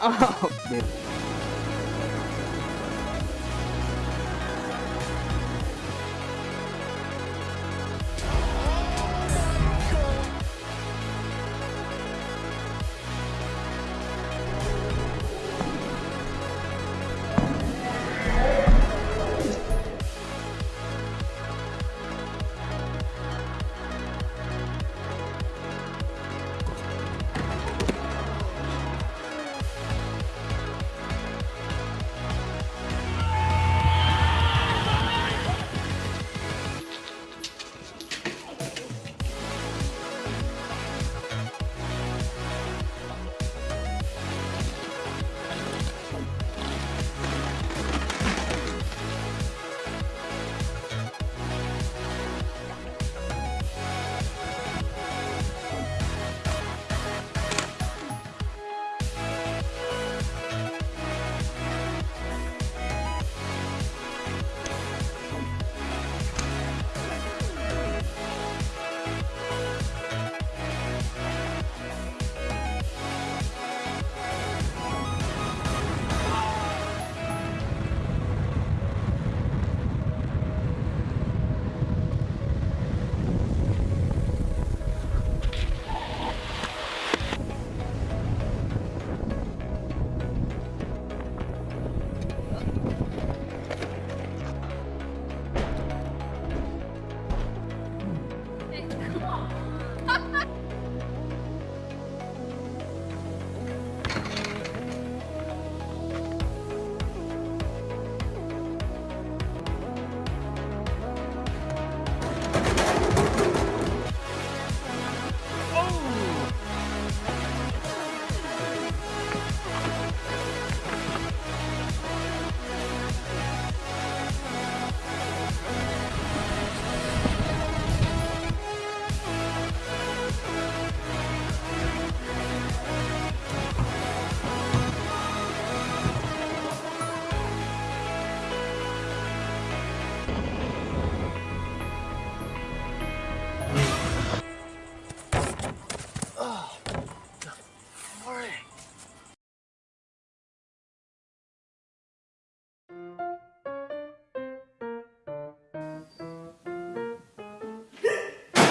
아, 네.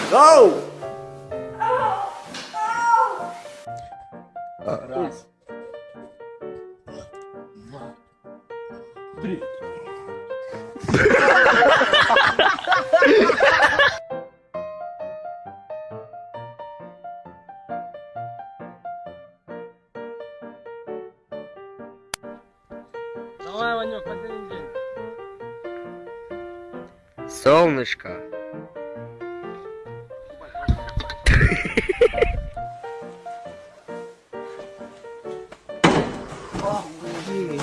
Go! Раз. Два. Три. Давай, Ванек, день. Солнышко.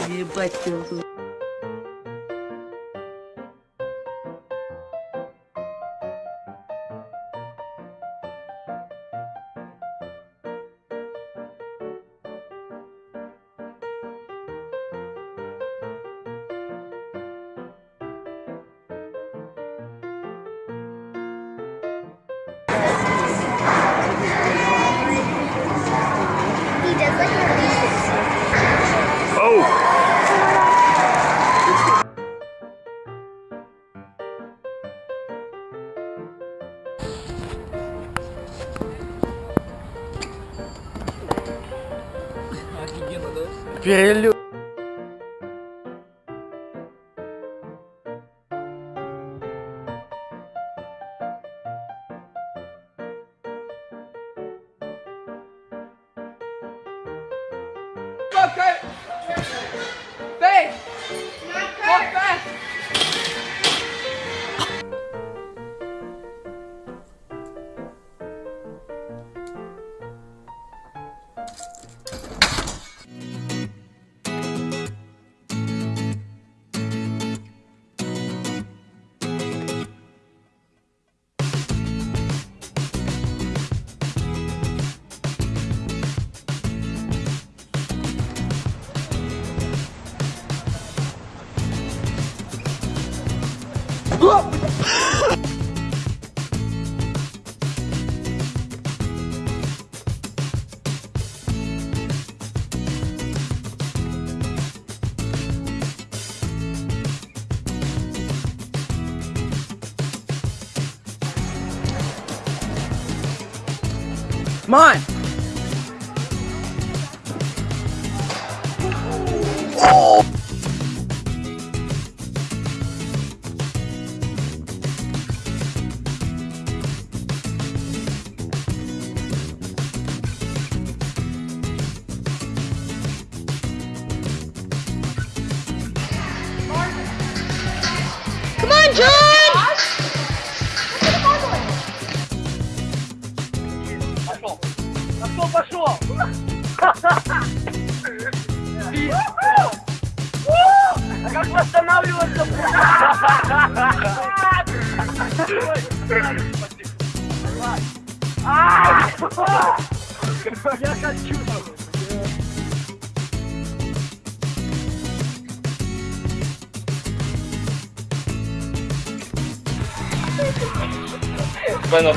Ебать, ты espelho Okay. Vem! Na cara! Come on! восстанавливаться? Я хочу! Спина.